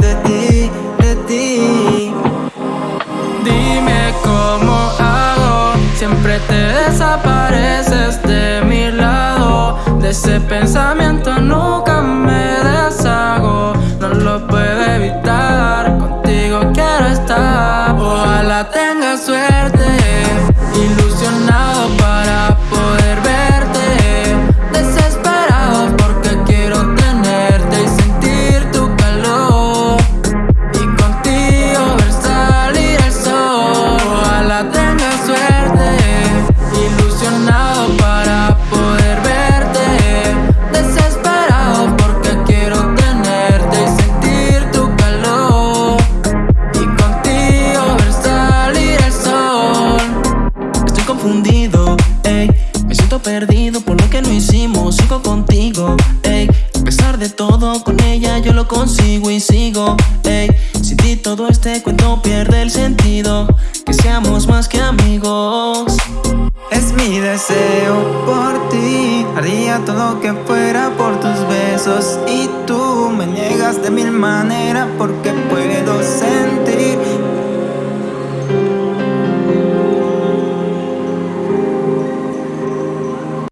de ti, de ti. Dime cómo hago, siempre te desapareces de mi lado. De ese pensamiento nunca me deshago, no lo A pesar de todo, con ella yo lo consigo y sigo, ey Sin ti todo este cuento pierde el sentido. Que seamos más que amigos. Es mi deseo por ti. Haría todo que fuera por tus besos. Y tú me niegas de mil maneras Porque puedo sentir